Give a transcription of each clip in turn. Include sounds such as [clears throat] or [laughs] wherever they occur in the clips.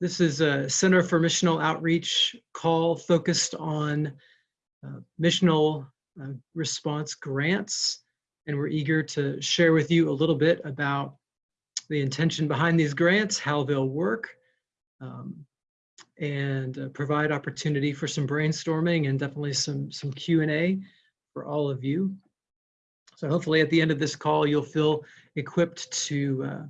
This is a Center for Missional Outreach call focused on uh, missional uh, response grants. And we're eager to share with you a little bit about the intention behind these grants, how they'll work, um, and uh, provide opportunity for some brainstorming and definitely some, some Q&A for all of you. So hopefully at the end of this call, you'll feel equipped to, uh,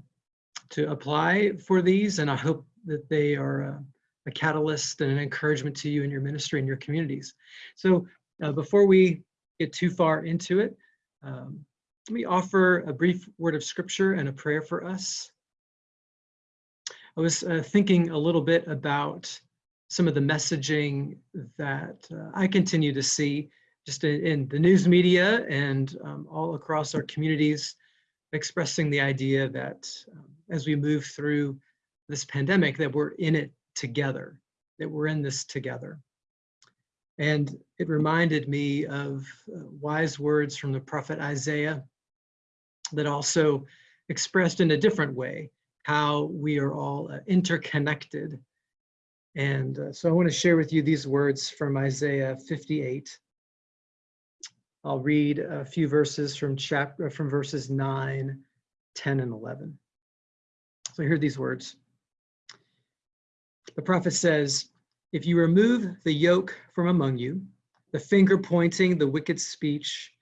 to apply for these. And I hope that they are a, a catalyst and an encouragement to you in your ministry and your communities. So uh, before we get too far into it, um, let me offer a brief word of scripture and a prayer for us. I was uh, thinking a little bit about some of the messaging that uh, I continue to see just in, in the news media and um, all across our communities, expressing the idea that um, as we move through this pandemic, that we're in it together, that we're in this together. And it reminded me of uh, wise words from the prophet Isaiah that also expressed in a different way how we are all uh, interconnected. And uh, so I want to share with you these words from Isaiah 58. I'll read a few verses from chapter from verses 9, 10, and 11. So hear these words. The prophet says, if you remove the yoke from among you, the finger pointing, the wicked speech,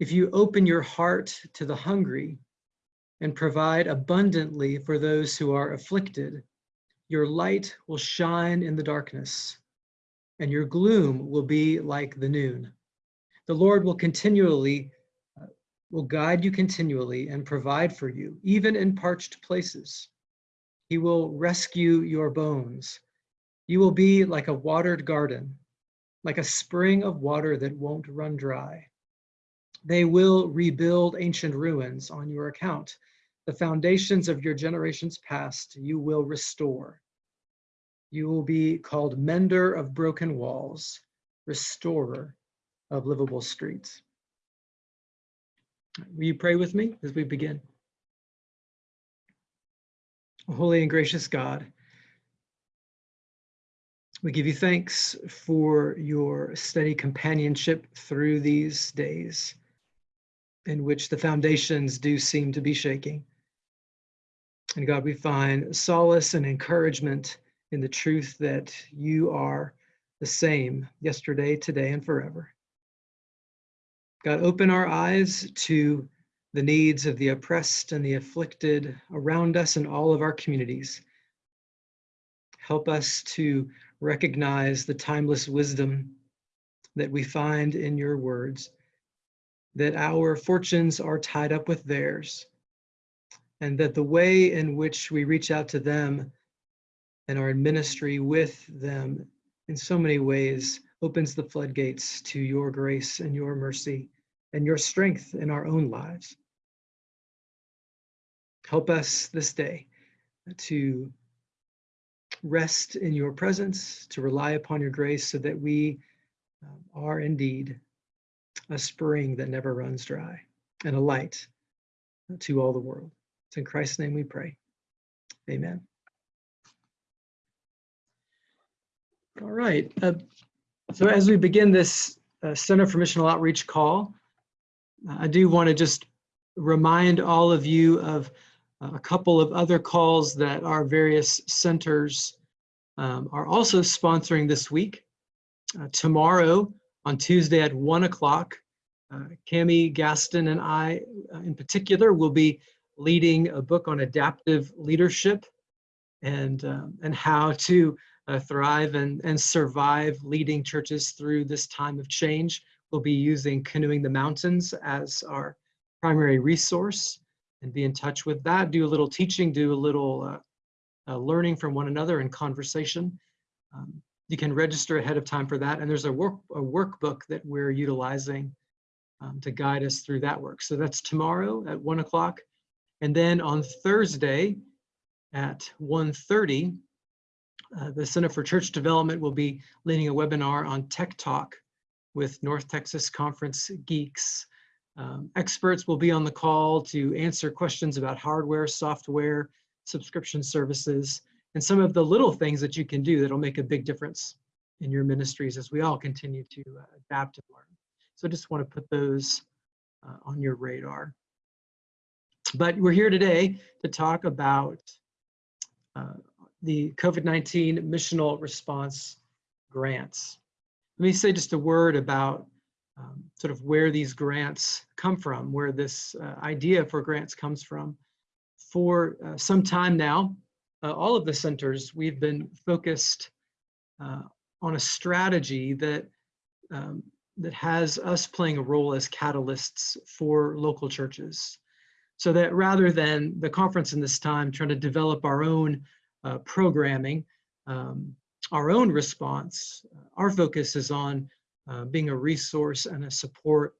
if you open your heart to the hungry and provide abundantly for those who are afflicted, your light will shine in the darkness and your gloom will be like the noon. The Lord will continually, uh, will guide you continually and provide for you, even in parched places. He will rescue your bones. You will be like a watered garden, like a spring of water that won't run dry. They will rebuild ancient ruins on your account. The foundations of your generations past you will restore. You will be called mender of broken walls, restorer of livable streets. Will you pray with me as we begin? Holy and gracious God, we give you thanks for your steady companionship through these days in which the foundations do seem to be shaking. And God, we find solace and encouragement in the truth that you are the same yesterday, today, and forever. God, open our eyes to the needs of the oppressed and the afflicted around us in all of our communities. Help us to recognize the timeless wisdom that we find in your words that our fortunes are tied up with theirs, and that the way in which we reach out to them and are in ministry with them in so many ways opens the floodgates to your grace and your mercy and your strength in our own lives. Help us this day to rest in your presence, to rely upon your grace so that we um, are indeed a spring that never runs dry, and a light to all the world. It's in Christ's name we pray. Amen. All right. Uh, so as we begin this uh, Center for Missional Outreach call, I do want to just remind all of you of a couple of other calls that our various centers um, are also sponsoring this week. Uh, tomorrow, on Tuesday at one o'clock. Uh, Cami Gaston and I, uh, in particular, will be leading a book on adaptive leadership and um, and how to uh, thrive and and survive leading churches through this time of change. We'll be using Canoeing the Mountains as our primary resource and be in touch with that. Do a little teaching, do a little uh, uh, learning from one another and conversation. Um, you can register ahead of time for that. And there's a, work, a workbook that we're utilizing um, to guide us through that work. So that's tomorrow at one o'clock. And then on Thursday at 1.30, uh, the Center for Church Development will be leading a webinar on Tech Talk with North Texas Conference Geeks. Um, experts will be on the call to answer questions about hardware, software, subscription services, and some of the little things that you can do that'll make a big difference in your ministries as we all continue to uh, adapt and learn. So I just want to put those uh, on your radar. But we're here today to talk about uh, the COVID-19 missional response grants. Let me say just a word about um, sort of where these grants come from, where this uh, idea for grants comes from. For uh, some time now, uh, all of the centers, we've been focused uh, on a strategy that um, that has us playing a role as catalysts for local churches. So that rather than the conference in this time trying to develop our own uh, programming, um, our own response, our focus is on uh, being a resource and a support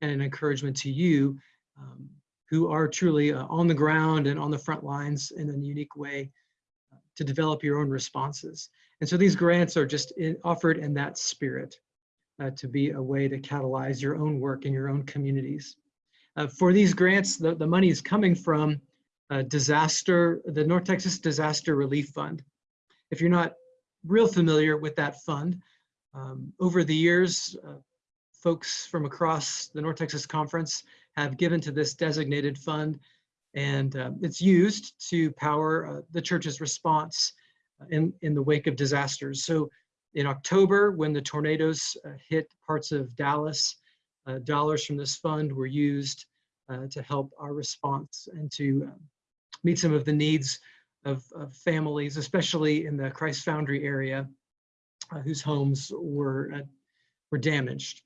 and an encouragement to you um, who are truly uh, on the ground and on the front lines in a unique way uh, to develop your own responses. And so these grants are just in, offered in that spirit uh, to be a way to catalyze your own work in your own communities. For these grants, the, the money is coming from disaster, the North Texas Disaster Relief Fund. If you're not real familiar with that fund, um, over the years, uh, folks from across the North Texas Conference have given to this designated fund and uh, it's used to power uh, the church's response in, in the wake of disasters. So in October, when the tornadoes uh, hit parts of Dallas, uh, dollars from this fund were used uh, to help our response and to um, meet some of the needs of, of, families, especially in the Christ Foundry area, uh, whose homes were, uh, were damaged.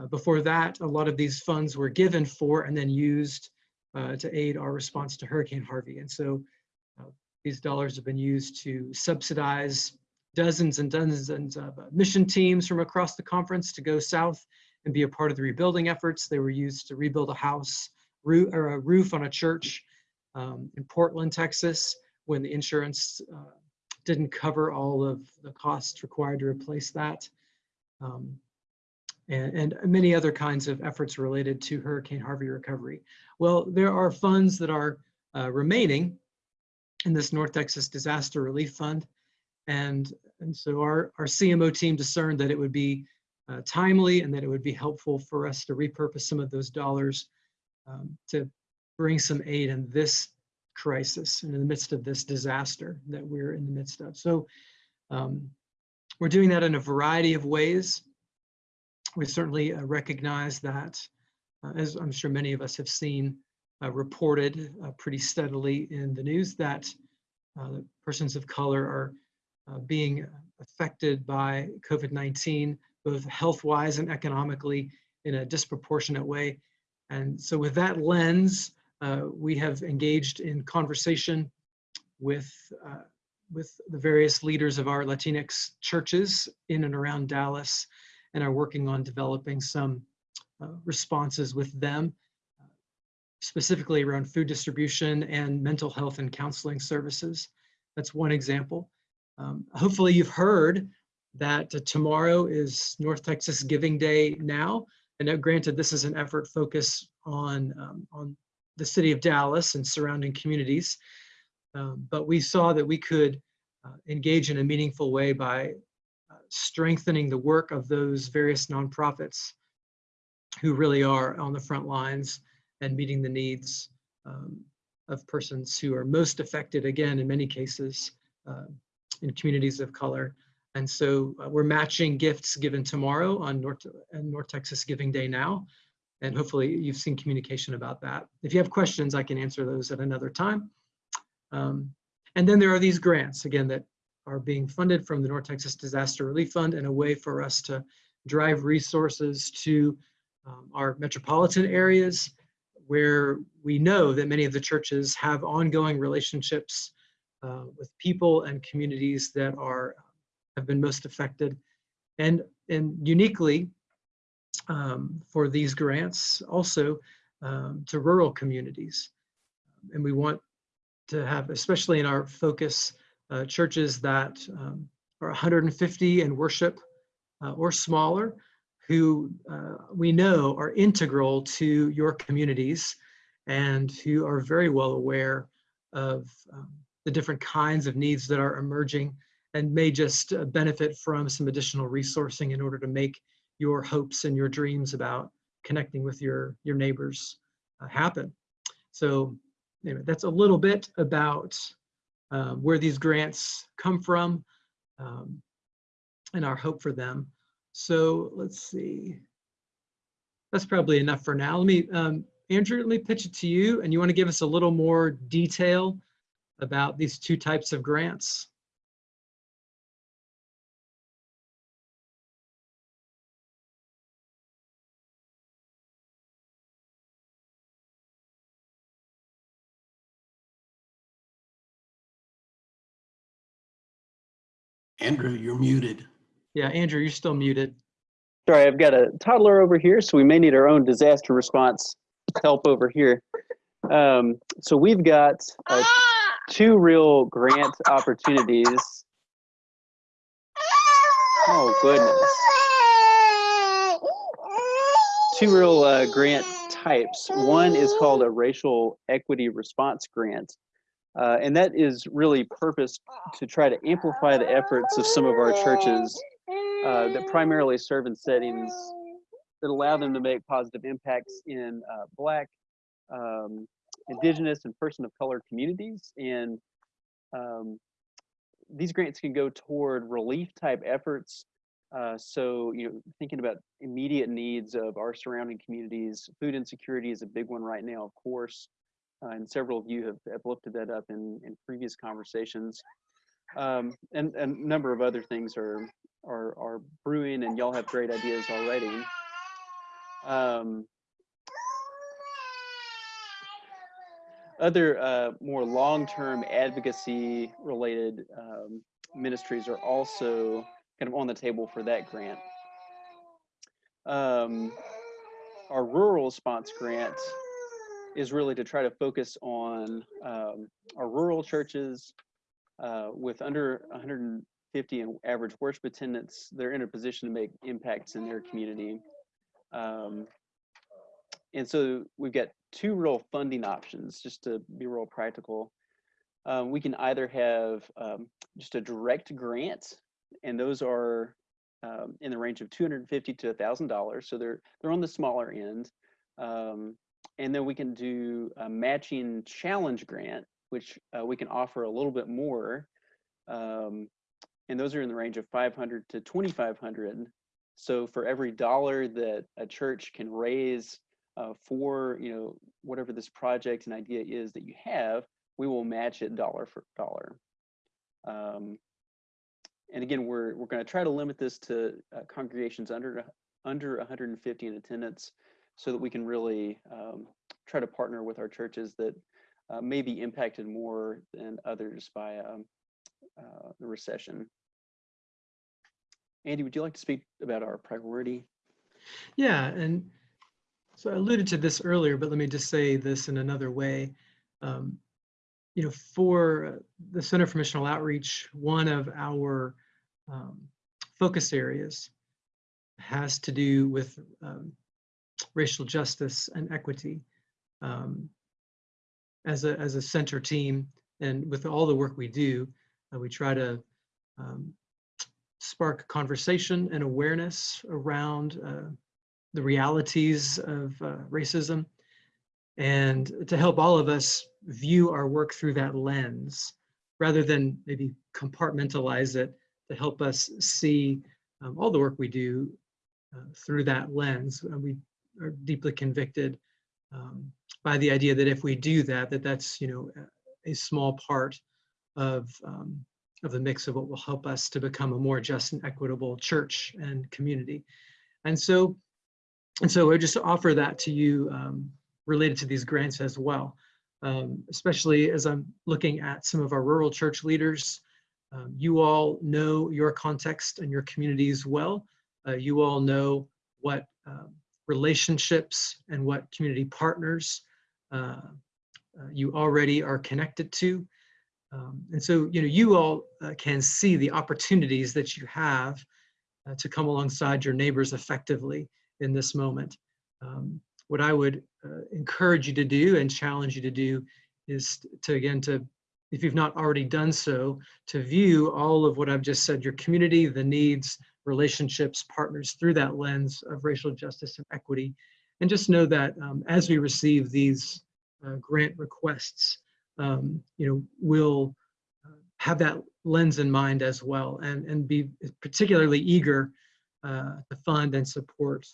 Uh, before that, a lot of these funds were given for and then used to aid our response to Hurricane Harvey. And so these dollars have been used to subsidize dozens and dozens of uh, mission teams from across the conference to go south and be a part of the rebuilding efforts. They were used to rebuild a house roof, or a roof on a church um, in Portland, Texas, when the insurance uh, didn't cover all of the costs required to replace that. Um, and, and, many other kinds of efforts related to Hurricane Harvey recovery. Well, there are funds that are uh, remaining in this North Texas Disaster Relief Fund. And, and so our, our CMO team discerned that it would be uh, timely and that it would be helpful for us to repurpose some of those dollars um, to bring some aid in this crisis and in the midst of this disaster that we're in the midst of. So um, we're doing that in a variety of ways. We certainly uh, recognize that, uh, as I'm sure many of us have seen uh, reported uh, pretty steadily in the news, that uh, persons of color are uh, being affected by COVID-19, both health-wise and economically in a disproportionate way. And so with that lens, we have engaged in conversation with, uh, with the various leaders of our Latinx churches in and around Dallas and are working on developing some uh, responses with them, specifically around food distribution and mental health and counseling services. That's one example. Um, hopefully you've heard that uh, tomorrow is North Texas Giving Day now. And granted, this is an effort focused on, um, on the city of Dallas and surrounding communities. Um, but we saw that we could uh, engage in a meaningful way by uh, strengthening the work of those various nonprofits who really are on the front lines and meeting the needs um, of persons who are most affected, again, in many cases, uh, in communities of color. And so uh, we're matching gifts given tomorrow on North, North Texas Giving Day now. And hopefully you've seen communication about that. If you have questions, I can answer those at another time. Um, and then there are these grants, again, that are being funded from the North Texas Disaster Relief Fund and a way for us to drive resources to um, our metropolitan areas where we know that many of the churches have ongoing relationships uh, with people and communities that are have been most affected. And, and uniquely um, for these grants also um, to rural communities. And we want to have, especially in our focus, uh, churches that um, are 150 in worship uh, or smaller, who uh, we know are integral to your communities and who are very well aware of um, the different kinds of needs that are emerging and may just uh, benefit from some additional resourcing in order to make your hopes and your dreams about connecting with your, your neighbors uh, happen. So anyway, that's a little bit about uh, where these grants come from um, and our hope for them. So let's see. That's probably enough for now. Let me, um, Andrew, let me pitch it to you and you want to give us a little more detail about these two types of grants. Andrew, you're muted. Yeah, Andrew, you're still muted. Sorry, I've got a toddler over here, so we may need our own disaster response help over here. Um, so we've got uh, two real grant opportunities. Oh, goodness. Two real uh, grant types. One is called a racial equity response grant. Uh, and that is really purposed to try to amplify the efforts of some of our churches uh, that primarily serve in settings that allow them to make positive impacts in uh, Black, um, Indigenous, and person of color communities. And um, these grants can go toward relief type efforts. Uh, so, you know, thinking about immediate needs of our surrounding communities, food insecurity is a big one right now, of course. Uh, and several of you have, have lifted that up in, in previous conversations. Um, and, and a number of other things are, are, are brewing and y'all have great ideas already. Um, other uh, more long-term advocacy related um, ministries are also kind of on the table for that grant. Um, our rural response grant is really to try to focus on um, our rural churches uh, with under 150 in average worship attendance. They're in a position to make impacts in their community. Um, and so we've got two real funding options, just to be real practical. Um, we can either have um, just a direct grant, and those are um, in the range of 250 to $1,000. So they're they're on the smaller end. Um, and then we can do a matching challenge grant, which uh, we can offer a little bit more. Um, and those are in the range of 500 to 2,500. So for every dollar that a church can raise uh, for, you know, whatever this project and idea is that you have, we will match it dollar for dollar. Um, and again, we're, we're gonna try to limit this to uh, congregations under, under 150 in attendance so that we can really um, try to partner with our churches that uh, may be impacted more than others by um, uh, the recession. Andy, would you like to speak about our priority? Yeah, and so I alluded to this earlier, but let me just say this in another way. Um, you know, for the Center for Missional Outreach, one of our um, focus areas has to do with um, racial justice and equity um, as a as a center team and with all the work we do uh, we try to um, spark conversation and awareness around uh, the realities of uh, racism and to help all of us view our work through that lens rather than maybe compartmentalize it to help us see um, all the work we do uh, through that lens. And we are deeply convicted um, by the idea that if we do that, that that's, you know, a small part of, um, of the mix of what will help us to become a more just and equitable church and community. And so, and so I just offer that to you um, related to these grants as well, um, especially as I'm looking at some of our rural church leaders. Um, you all know your context and your communities well. Uh, you all know what um, relationships and what community partners uh, uh, you already are connected to. Um, and so, you know, you all uh, can see the opportunities that you have uh, to come alongside your neighbors effectively in this moment. Um, what I would uh, encourage you to do and challenge you to do is to, again, to if you've not already done so, to view all of what I've just said, your community, the needs, relationships, partners through that lens of racial justice and equity. And just know that um, as we receive these uh, grant requests, um, you know, we'll uh, have that lens in mind as well and, and be particularly eager uh, to fund and support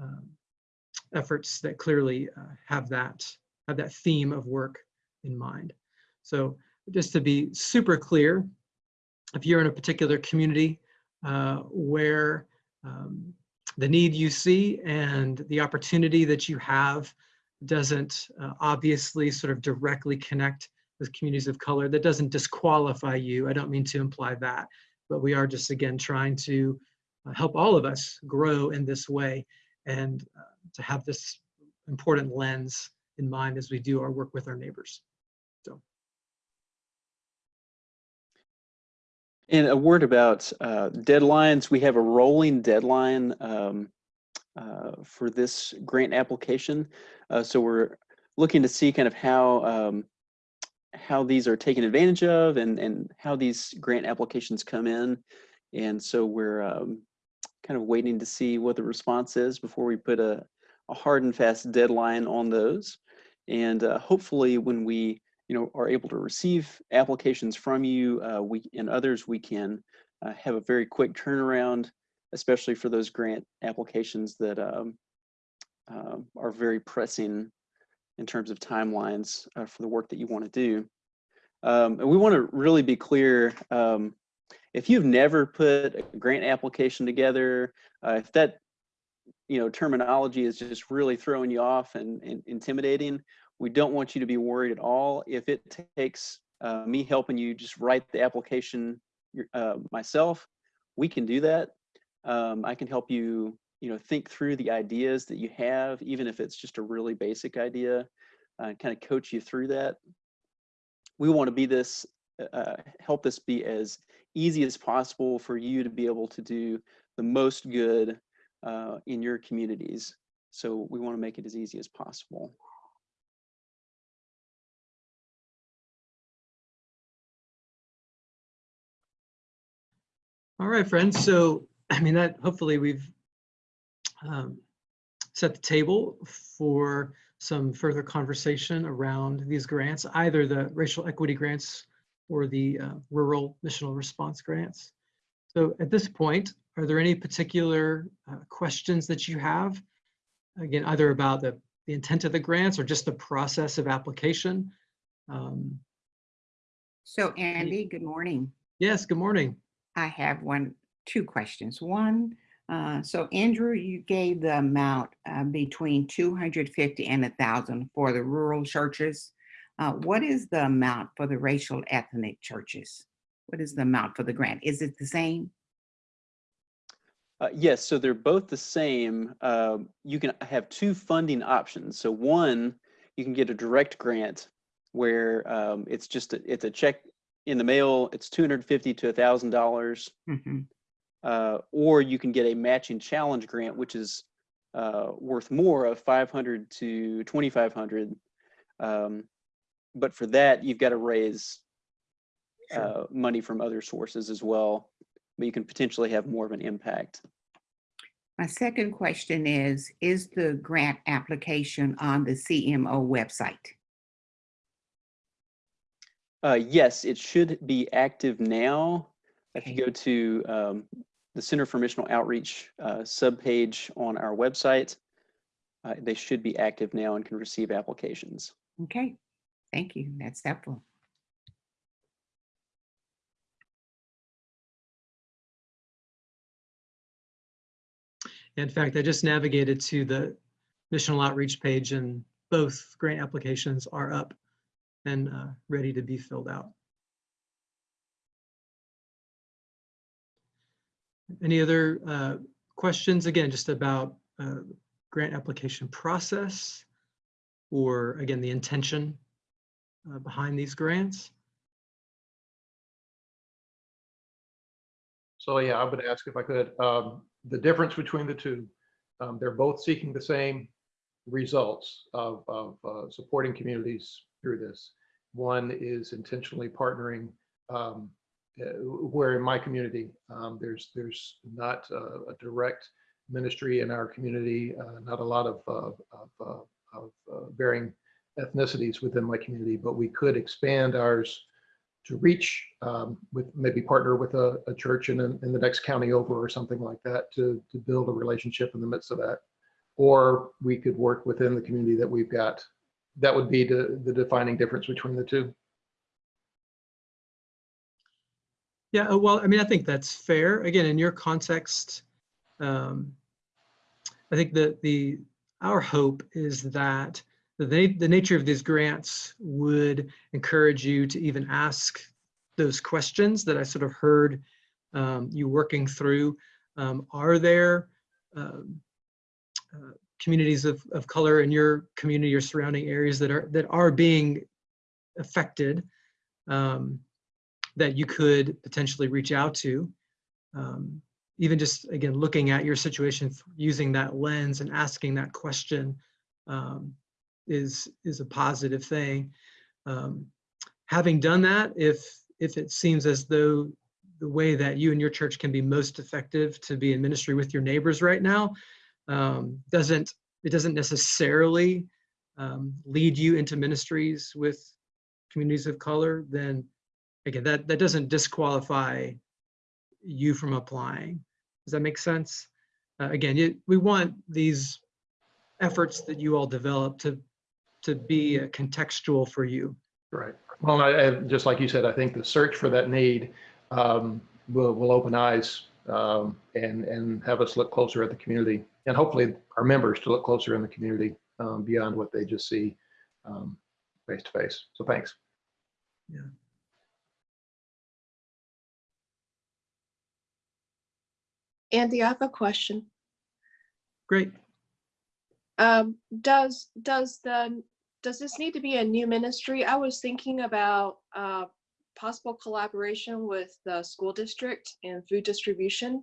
um, efforts that clearly uh, have that have that theme of work in mind. So just to be super clear, if you're in a particular community where um, the need you see and the opportunity that you have doesn't uh, obviously sort of directly connect with communities of color, that doesn't disqualify you. I don't mean to imply that, but we are just again trying to uh, help all of us grow in this way and uh, to have this important lens in mind as we do our work with our neighbors. And a word about uh, deadlines. We have a rolling deadline um, uh, for this grant application. Uh, so we're looking to see kind of how um, how these are taken advantage of and, and how these grant applications come in. And so we're um, kind of waiting to see what the response is before we put a, a hard and fast deadline on those. And uh, hopefully when we you know, are able to receive applications from you uh, we and others, we can uh, have a very quick turnaround, especially for those grant applications that um, um are very pressing in terms of timelines uh, for the work that you want to do. Um, and we want to really be clear, um, if you've never put a grant application together, uh, if that you know terminology is just really throwing you off and, and intimidating, we don't want you to be worried at all. If it takes uh, me helping you just write the application uh, myself, we can do that. Um, I can help you you know, think through the ideas that you have, even if it's just a really basic idea, uh, kind of coach you through that. We want to be this, uh, help this be as easy as possible for you to be able to do the most good uh, in your communities. So we want to make it as easy as possible. All right, friends. So, [clears throat] I mean, that hopefully we've um, set the table for some further conversation around these grants, either the racial equity grants or the uh, rural missional response grants. So at this point, are there any particular uh, questions that you have? Again, either about the, the intent of the grants or just the process of application? Um, So Andy, good morning. yes, good morning. I have one, two questions. One, uh, so Andrew, you gave the amount uh, between 250 and a thousand for the rural churches. Uh, what is the amount for the racial ethnic churches? What is the amount for the grant? Is it the same? Uh, yes, so they're both the same. Uh, you can have two funding options. So one, you can get a direct grant where um, it's just a, it's a check in the mail. It's 250 to a thousand dollars. Mhm. uh, or you can get a matching challenge grant, which is uh, worth more of 500 to 2,500. Um, but for that, you've got to raise Sure. uh, money from other sources as well, but you can potentially have more of an impact. My second question is, is the grant application on the CMO website? Uh, yes, it should be active now. If you go to um, the Center for Missional Outreach uh, subpage on our website, uh, they should be active now and can receive applications. Okay, thank you. That's helpful. In fact, I just navigated to the missional outreach page and both grant applications are up and uh, ready to be filled out. Any other uh, questions, again, just about uh, grant application process or again, the intention uh, behind these grants? So yeah, I would ask if I could, um, the difference between the two, um, they're both seeking the same results of, of uh, supporting communities through this. One is intentionally partnering um, uh, where in my community, um, there's, there's not uh, a direct ministry in our community, uh, not a lot of, uh, of, uh, of uh, varying ethnicities within my community, but we could expand ours to reach um, with maybe partner with a, a church in, in the next county over or something like that to, to build a relationship in the midst of that. Or we could work within the community that we've got. That would be the, the defining difference between the two. Yeah, uh, well, I mean, I think that's fair. Again, in your context, um, I think that the, our hope is that the, the nature of these grants would encourage you to even ask those questions that I sort of heard um, you working through. Um, Are there um, uh, communities of, of color in your community or surrounding areas that are, that are being affected? um, that you could potentially reach out to. Um, even just, again, looking at your situation using that lens and asking that question um, is, is a positive thing. Um, having done that, if, if it seems as though the way that you and your church can be most effective to be in ministry with your neighbors right now um, doesn't, it doesn't necessarily um, lead you into ministries with communities of color, then again, that, that doesn't disqualify you from applying. Does that make sense? Uh, again, you, we want these efforts that you all develop to, to be uh, contextual for you. Right. Well, I, I- just like you said, I think the search for that need um, will, will open eyes um, and, and have us look closer at the community and hopefully our members to look closer in the community um, beyond what they just see um, face to face. So thanks. Yeah. Andy, I have a question. Great. Um, does, does the, does this need to be a new ministry? I was thinking about, uh, possible collaboration with the school district and food distribution.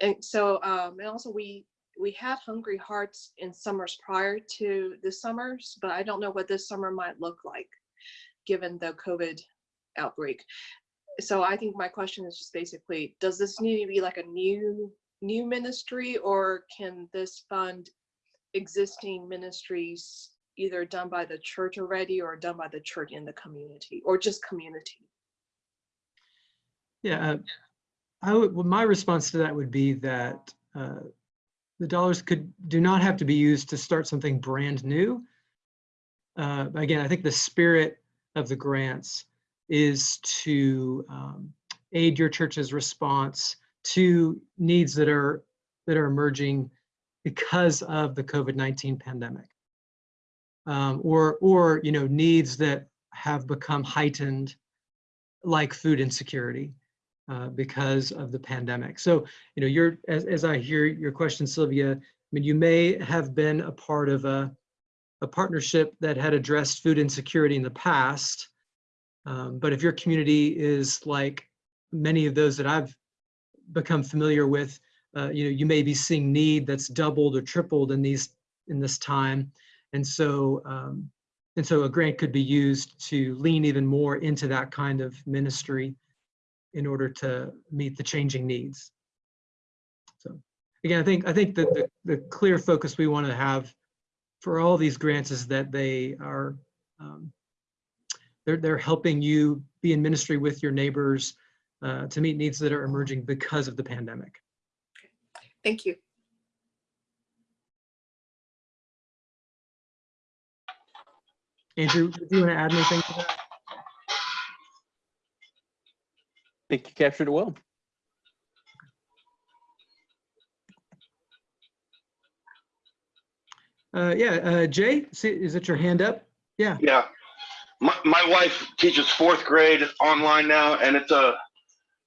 And so, um, and also we, we had Hungry Hearts in summers prior to this summers, but I don't know what this summer might look like, given the COVID outbreak. So I think my question is just basically, does this need to be like a new, new ministry or can this fund existing ministries either done by the church already or done by the church in the community or just community? Yeah, uh, I would, well, my response to that would be that uh, the dollars could, do not have to be used to start something brand new. Uh, Again, I think the spirit of the grants is to um, aid your church's response to needs that are, that are emerging because of the COVID-19 pandemic. Um, Or, or, you know, needs that have become heightened, like food insecurity uh, because of the pandemic. So, you know, you're, as, as I hear your question, Sylvia, I mean, you may have been a part of a, a partnership that had addressed food insecurity in the past. Um, but if your community is like many of those that I've become familiar with, uh, you know, you may be seeing need that's doubled or tripled in these, in this time. And so, um, and so a grant could be used to lean even more into that kind of ministry in order to meet the changing needs. So again, I think, I think that the, the clear focus we want to have for all these grants is that they are, um, they're, they're helping you be in ministry with your neighbors uh, to meet needs that are emerging because of the pandemic. Thank you. Andrew, do you want to add anything to that? Think you captured it well. Uh, yeah, uh, Jay, is it your hand up? Yeah, Yeah. My, my wife teaches fourth grade online now, and it's a,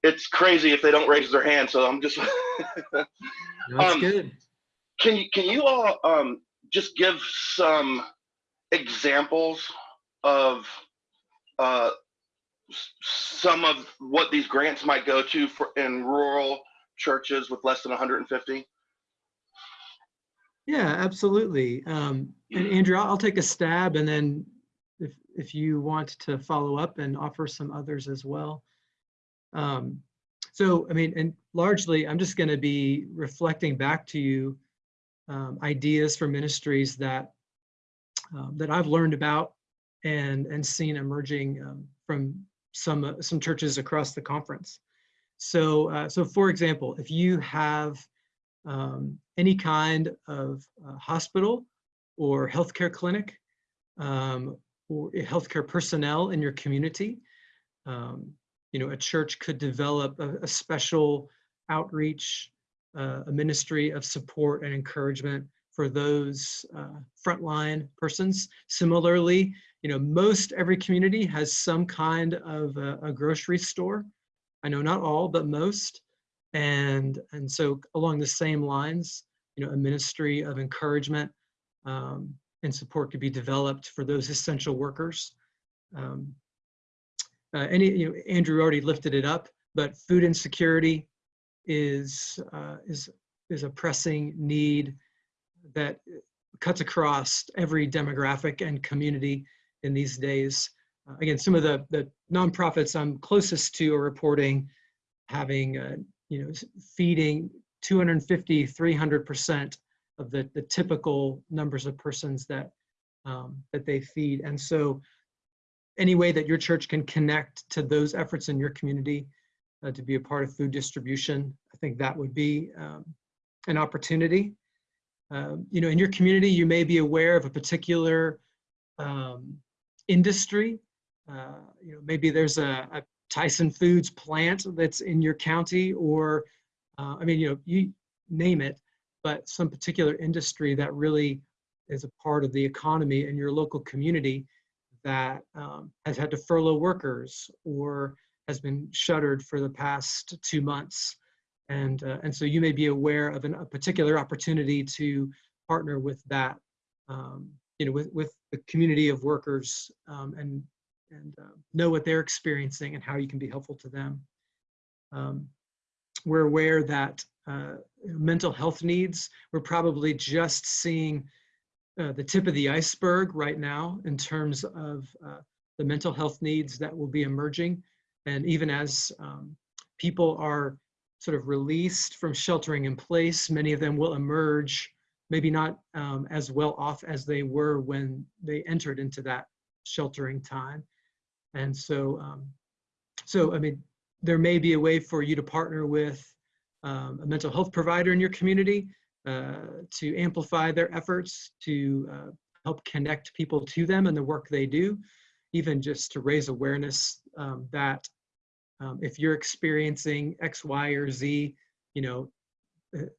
it's crazy if they don't raise their hand. So I'm just, [laughs] that's Um, good. can you, can you all um, just give some examples of uh, s- some of what these grants might go to for in rural churches with less than 150? Yeah, absolutely. Um, and Andrew, I'll take a stab and then if, if you want to follow up and offer some others as well. Um, so, I mean, and largely, I'm just going to be reflecting back to you um, ideas for ministries that um, that I've learned about and and seen emerging um, from some uh, some churches across the conference. So, uh, so for example, if you have um, any kind of uh, hospital or healthcare clinic um, or healthcare personnel in your community, um, you know, a church could develop a, a special outreach, uh, a ministry of support and encouragement for those uh, frontline persons. Similarly, you know, most every community has some kind of a, a grocery store. I know not all, but most. And, and so along the same lines, you know, a ministry of encouragement um, and support could be developed for those essential workers. Um, uh, any, you know, Andrew already lifted it up, but food insecurity is, uh, is, is a pressing need that cuts across every demographic and community in these days. Uh, again, some of the, the nonprofits I'm closest to are reporting having, uh, you know, feeding 250, 300% of the, the typical numbers of persons that, um, that they feed. And so any way that your church can connect to those efforts in your community uh, to be a part of food distribution, I think that would be um, an opportunity. Um, you know, in your community, you may be aware of a particular um, industry. Uh, you know, maybe there's a, a, Tyson Foods plant that's in your county, or uh, I mean, you know, you name it, but some particular industry that really is a part of the economy in your local community that um, has had to furlough workers or has been shuttered for the past two months. And, uh, and so you may be aware of an, a particular opportunity to partner with that, um, you know, with, with the community of workers um, and, and uh, know what they're experiencing and how you can be helpful to them. Um, we're aware that uh, mental health needs, we're probably just seeing uh, the tip of the iceberg right now in terms of uh, the mental health needs that will be emerging. And even as um, people are sort of released from sheltering in place, many of them will emerge, maybe not um, as well off as they were when they entered into that sheltering time. And so, um, so I mean, there may be a way for you to partner with um, a mental health provider in your community uh, to amplify their efforts, to uh, help connect people to them and the work they do, even just to raise awareness um, that um, if you're experiencing X, Y, or Z, you know,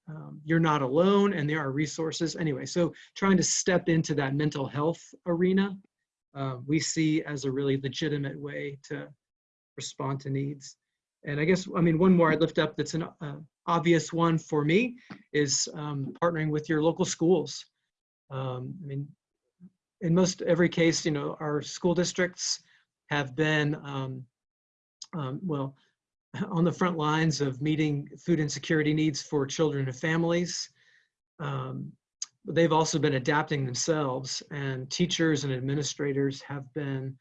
um, you're not alone and there are resources. Anyway, so trying to step into that mental health arena, uh, we see as a really legitimate way to respond to needs. And I guess, I mean, one more I'd lift up that's an uh, obvious one for me is um, partnering with your local schools. Um, I mean, in most every case, you know, our school districts have been, um, um well, [laughs] on the front lines of meeting food insecurity needs for children and families. Um, they've also been adapting themselves and teachers and administrators have been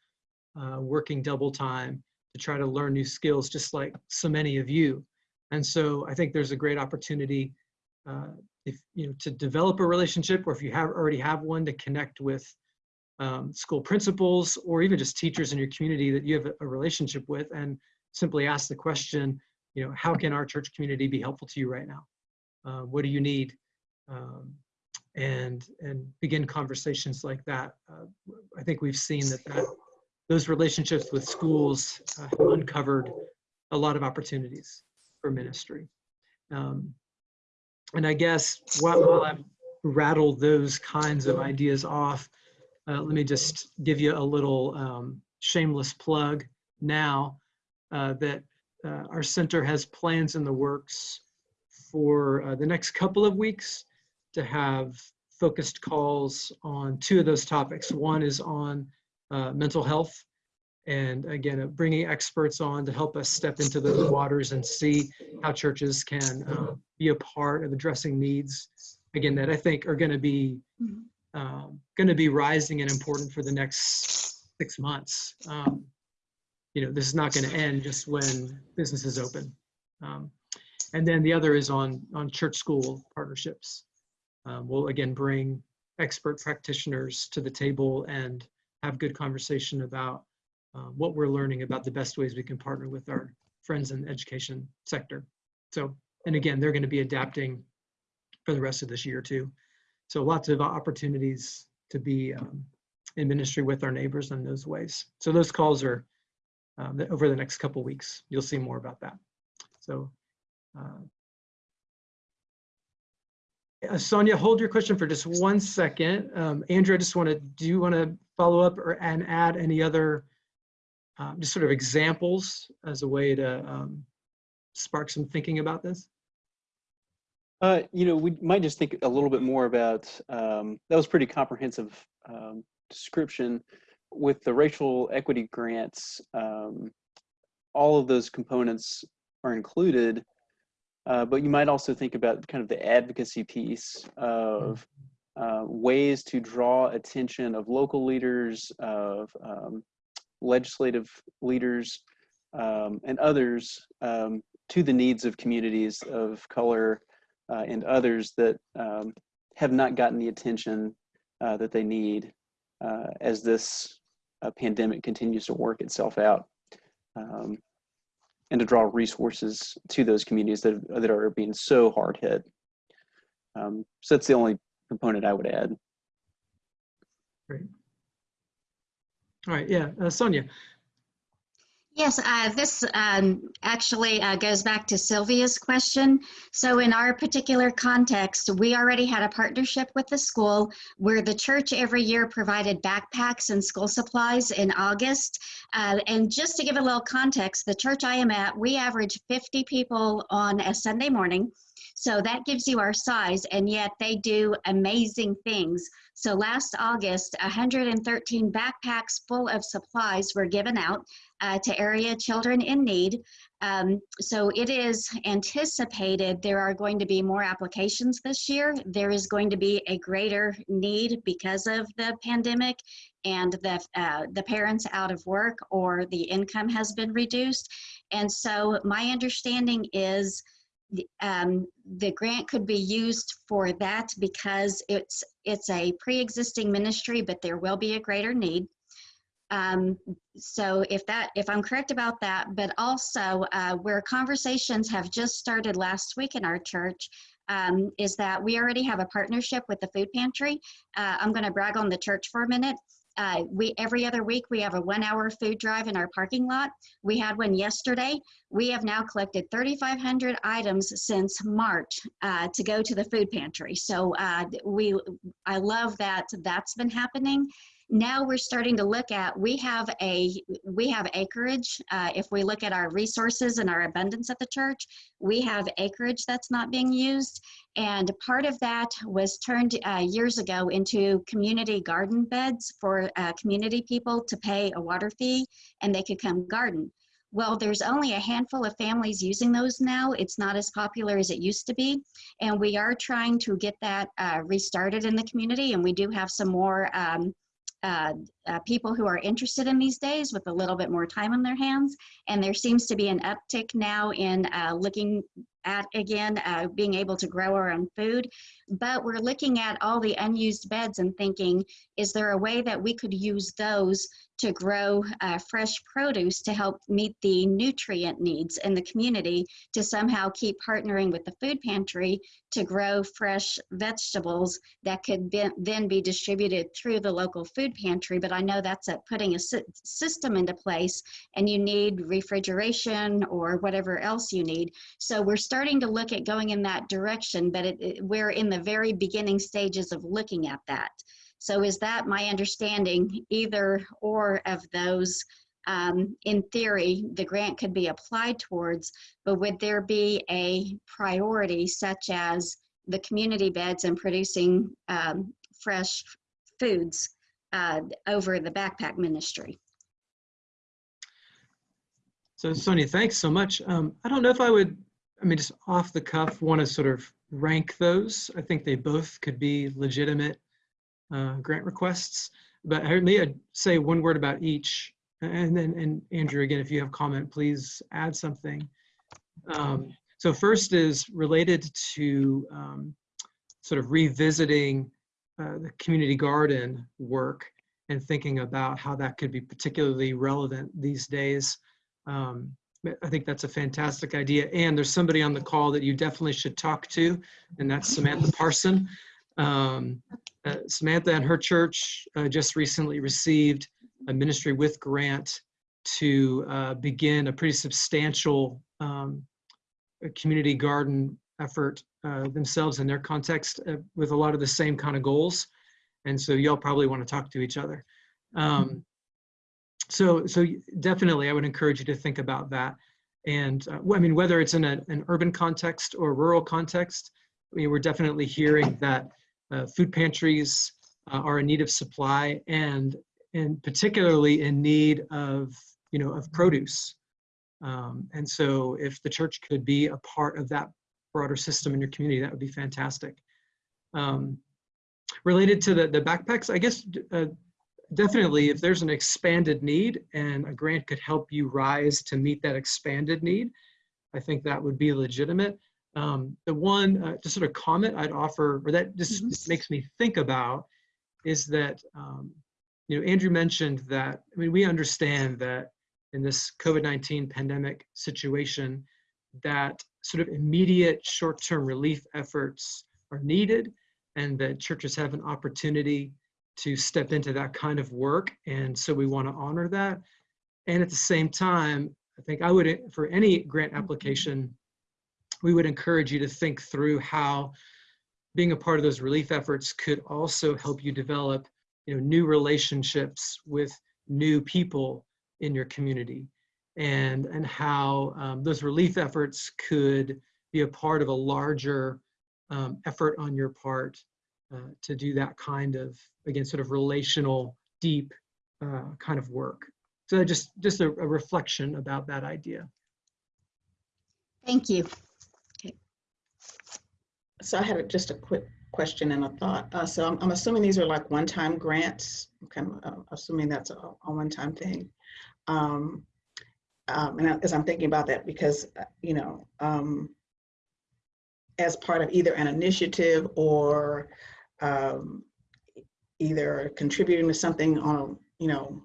uh, working double time to try to learn new skills, just like so many of you. And so I think there's a great opportunity uh, if you know to develop a relationship, or if you have already have one, to connect with um, school principals or even just teachers in your community that you have a, a relationship with, and simply ask the question, you know, how can our church community be helpful to you right now? Uh, what do you need? Um, and and begin conversations like that. Uh, I think we've seen that that those relationships with schools uh, have uncovered a lot of opportunities for ministry. Um, and I guess while, while I've rattled those kinds of ideas off, uh, let me just give you a little um, shameless plug now that uh, our center has plans in the works for uh, the next couple of weeks to have focused calls on two of those topics. One is on uh, mental health. And again, uh, bringing experts on to help us step into those waters and see how churches can uh, be a part of addressing needs, again, that I think are going to be um, going to be rising and important for the next six months. Um, You know, this is not going to end just when businesses open. Um, And then the other is on, on church-school partnerships. Um, We'll again bring expert practitioners to the table and have good conversation about uh, what we're learning about the best ways we can partner with our friends in the education sector. So, and again, they're going to be adapting for the rest of this year too. So lots of opportunities to be um, in ministry with our neighbors in those ways. So those calls are um, the- over the next couple weeks. You'll see more about that. So uh, Sonia, hold your question for just one second. Um, Andrew, I just want to, do you want to follow up or and add any other um, just sort of examples as a way to um, spark some thinking about this? Uh, you know, we might just think a little bit more about, um, that was pretty comprehensive, um, description with the racial equity grants. Um, all of those components are included, uh, but you might also think about kind of the advocacy piece of, uh, ways to draw attention of local leaders, of, um, legislative leaders, um, and others, um, to the needs of communities of color, uh, and others that um, have not gotten the attention uh, that they need uh, as this uh, pandemic continues to work itself out. Um, and to draw resources to those communities that, that are being so hard hit. Um, so that's the only component I would add. Great. All right, yeah, uh, Sonia. Yes, uh, this um, actually uh, goes back to Sylvia's question. So in our particular context, we already had a partnership with the school where the church every year provided backpacks and school supplies in August. Uh, and just to give a little context, the church I am at, we average 50 people on a Sunday morning. So that gives you our size, and yet they do amazing things. So last August, 113 backpacks full of supplies were given out uh, to area children in need. Um, so it is anticipated there are going to be more applications this year. There is going to be a greater need because of the pandemic and the, uh, the parents out of work or the income has been reduced. And so my understanding is the, um, the grant could be used for that because it's it's a pre-existing ministry, but there will be a greater need. Um, so if that if I'm correct about that, but also uh, where conversations have just started last week in our church. Um, is that we already have a partnership with the food pantry. Uh, I'm going to brag on the church for a minute. Uh, we every other week we have a one hour food drive in our parking lot. We had one yesterday. We have now collected 3,500 items since March uh, to go to the food pantry. So uh, we, I love that that's been happening. Now we're starting to look at we have a we have acreage. Uh, if we look at our resources and our abundance at the church, we have acreage that's not being used, and part of that was turned uh, years ago into community garden beds for uh, community people to pay a water fee and they could come garden. Well, there's only a handful of families using those now. It's not as popular as it used to be. And we are trying to get that uh, restarted in the community. And we do have some more um, uh, uh, people who are interested in these days with a little bit more time on their hands. And there seems to be an uptick now in uh, looking at, again, uh, being able to grow our own food. But we're looking at all the unused beds and thinking, is there a way that we could use those to grow uh, fresh produce to help meet the nutrient needs in the community to somehow keep partnering with the food pantry to grow fresh vegetables that could be, then be distributed through the local food pantry. But I know that's a, putting a sy- system into place and you need refrigeration or whatever else you need. So we're starting to look at going in that direction, but it, it, we're in the very beginning stages of looking at that. So is that my understanding, either or of those? Um, in theory, the grant could be applied towards, but would there be a priority such as the community beds and producing um, fresh foods uh, over the backpack ministry? So Sonia, thanks so much. Um, I don't know if I would, I mean, just off the cuff, want to sort of rank those. I think they both could be legitimate uh, grant requests. but I Leah say one word about each. And then, and Andrew, again, if you have comment, please add something. Um, so first is related to um, sort of revisiting uh, the community garden work and thinking about how that could be particularly relevant these days. Um, I think that's a fantastic idea. And there's somebody on the call that you definitely should talk to, and that's Samantha Parson. Um, uh, Samantha and her church uh, just recently received a Ministry with grant to uh, begin a pretty substantial um, community garden effort uh, themselves in their context uh, with a lot of the same kind of goals. And so y'all probably want to talk to each other. Um, so, so definitely I would encourage you to think about that. And uh, I mean, whether it's in a, an urban context or rural context, I mean, we're definitely hearing that food pantries uh, are in need of supply and, and particularly in need of, you know, of produce. Um, and so if the church could be a part of that broader system in your community, that would be fantastic. Um, related to the, the backpacks, I guess uh, definitely if there's an expanded need and a grant could help you rise to meet that expanded need, I think that would be legitimate. Um, the one uh, just sort of comment I'd offer, or that just, just makes me think about, is that um, you know Andrew mentioned that. I mean, we understand that in this COVID-19 pandemic situation, that sort of immediate short-term relief efforts are needed, and that churches have an opportunity to step into that kind of work. And so we want to honor that. And at the same time, I think I would, for any grant application, we would encourage you to think through how being a part of those relief efforts could also help you develop you know, new relationships with new people in your community and, and how um, those relief efforts could be a part of a larger um, effort on your part uh, to do that kind of, again, sort of relational, deep uh, kind of work. So just, just a, a reflection about that idea. Thank you. So I had a- just a quick question and a thought. Uh, so I'm, I'm assuming these are like one-time grants. I'm kind of uh, assuming that's a, a one-time thing. Um, um, and I- as I'm thinking about that, because, uh, you know, um, as part of either an initiative or um, either contributing to something on, you know,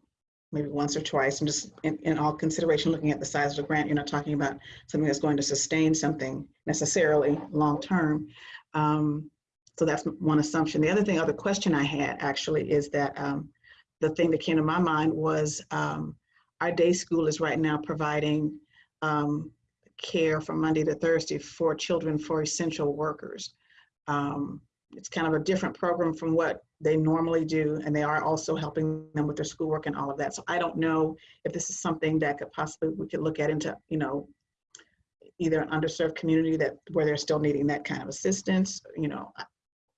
maybe once or twice, and just in, in all consideration, looking at the size of the grant, you're not talking about something that's going to sustain something necessarily long-term. Um, so that's one assumption. The other thing, other question I had actually is that um, the thing that came to my mind was um, our day school is right now providing um, care from Monday to Thursday for children for essential workers. Um, it's kind of a different program from what they normally do, and they are also helping them with their schoolwork and all of that. So I don't know if this is something that could possibly we could look at into, you know, either an underserved community that where they're still needing that kind of assistance. You know,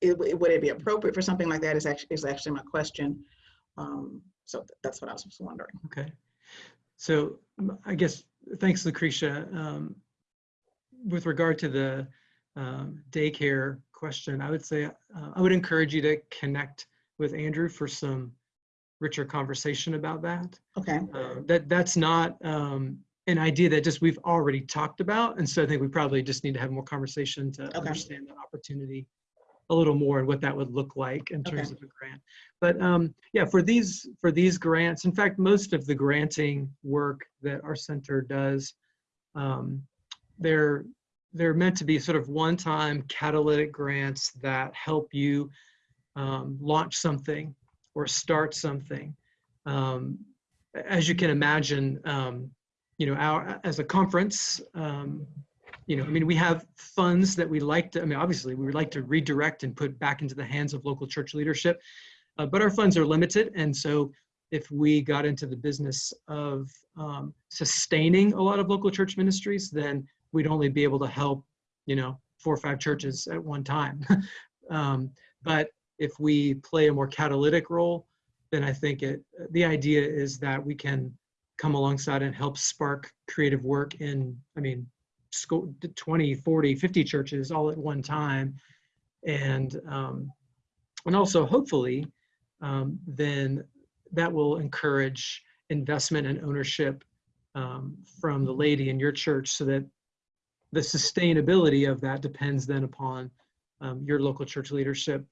it, it- would it be appropriate for something like that? Is actually is actually my question. Um, so that's what I was just wondering. Okay. So I guess, thanks, Lucretia. Um, With regard to the um, daycare question, I would say, uh, I would encourage you to connect with Andrew for some richer conversation about that. Okay. Uh, That, that's not um, an idea that just we've already talked about. And so I think we probably just need to have more conversation to understand that opportunity a little more and what that would look like in terms Okay. of a grant. But um, yeah, for these, for these grants, in fact, most of the granting work that our center does, um, they're, they're meant to be sort of one-time catalytic grants that help you um, launch something or start something. Um, as you can imagine, um, you know, our, as a conference, um, you know, I mean, we have funds that we like to, I mean, obviously, we would like to redirect and put back into the hands of local church leadership, uh, but our funds are limited. And so if we got into the business of um, sustaining a lot of local church ministries, then we'd only be able to help, you know, four or five churches at one time. [laughs] um, but if we play a more catalytic role, then I think it, the idea is that we can come alongside and help spark creative work in, I mean, school 20 40 50 churches all at one time and um and also hopefully um, then that will encourage investment and ownership um, from the lady in your church so that the sustainability of that depends then upon um, your local church leadership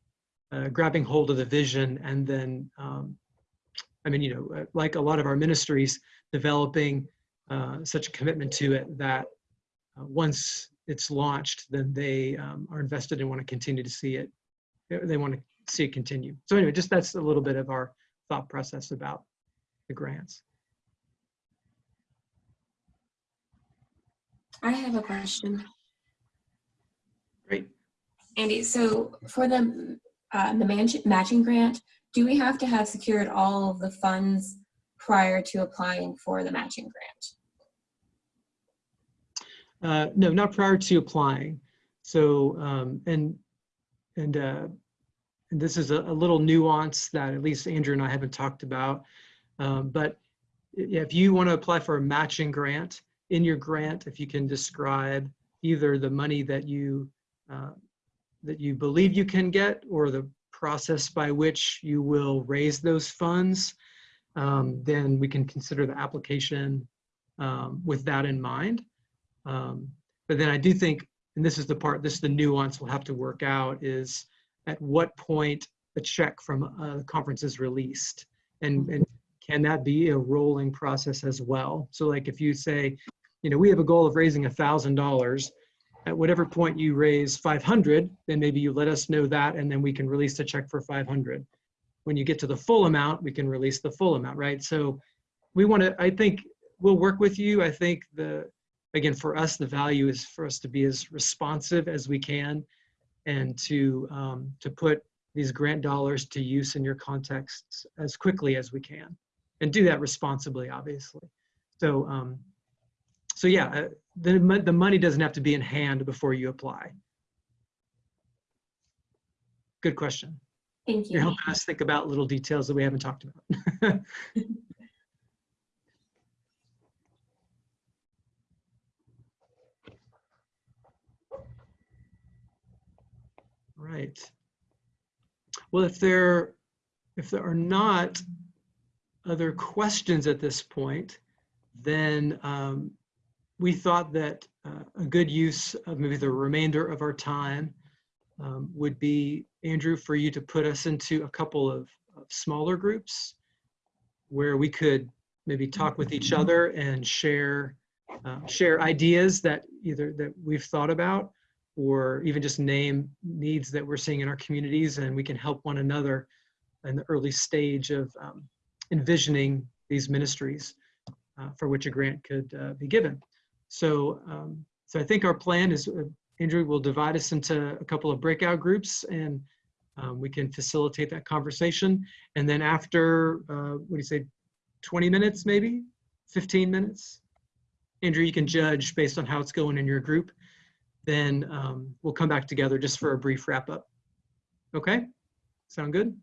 uh, grabbing hold of the vision and then um, i mean you know uh, like a lot of our ministries developing uh, such a commitment to it that uh, once it's launched then they um, are invested and want to continue to see it they- they want to see it continue. So anyway just that's a little bit of our thought process about the grants I have a question. great Andy, so for the, uh, the matching grant, do we have to have secured all of the funds prior to applying for the matching grant? Uh, no, not prior to applying. So, um, and, and, uh, and this is a, a little nuance that at least Andrew and I haven't talked about. Um, but if you want to apply for a matching grant, in your grant, if you can describe either the money that you, uh, that you believe you can get or the process by which you will raise those funds, um, then we can consider the application um, with that in mind. Um, but then I do think, and this is the part, this is the nuance we'll have to work out is at what point a check from a conference is released. And, and can that be a rolling process as well? So like if you say, you know, we have a goal of raising a thousand dollars, at whatever point you raise 500, then maybe you let us know that and then we can release the check for 500. When you get to the full amount, we can release the full amount, right? So we want to, I think we'll work with you. I think the, again, for us, the value is for us to be as responsive as we can and to, um, to put these grant dollars to use in your contexts as quickly as we can and do that responsibly, obviously. So, um, so yeah, uh, the, the money doesn't have to be in hand before you apply. Good question. Thank you. You're helping us think about little details that we haven't talked about. [laughs] Right. Well, if there, if there are not other questions at this point, then um, we thought that uh, a good use of maybe the remainder of our time um, would be, Andrew, for you to put us into a couple of, of smaller groups where we could maybe talk with each other and share uh, share ideas that either that we've thought about or even just name needs that we're seeing in our communities and we can help one another in the early stage of um, envisioning these ministries uh, for which a grant could uh, be given. So, um, so I think our plan is, uh, Andrew will divide us into a couple of breakout groups and um, we can facilitate that conversation. And then after, uh, what do you say, 20 minutes maybe, 15 minutes? Andrew, you can judge based on how it's going in your group. Then um, we'll come back together just for a brief wrap up. Okay, sound good?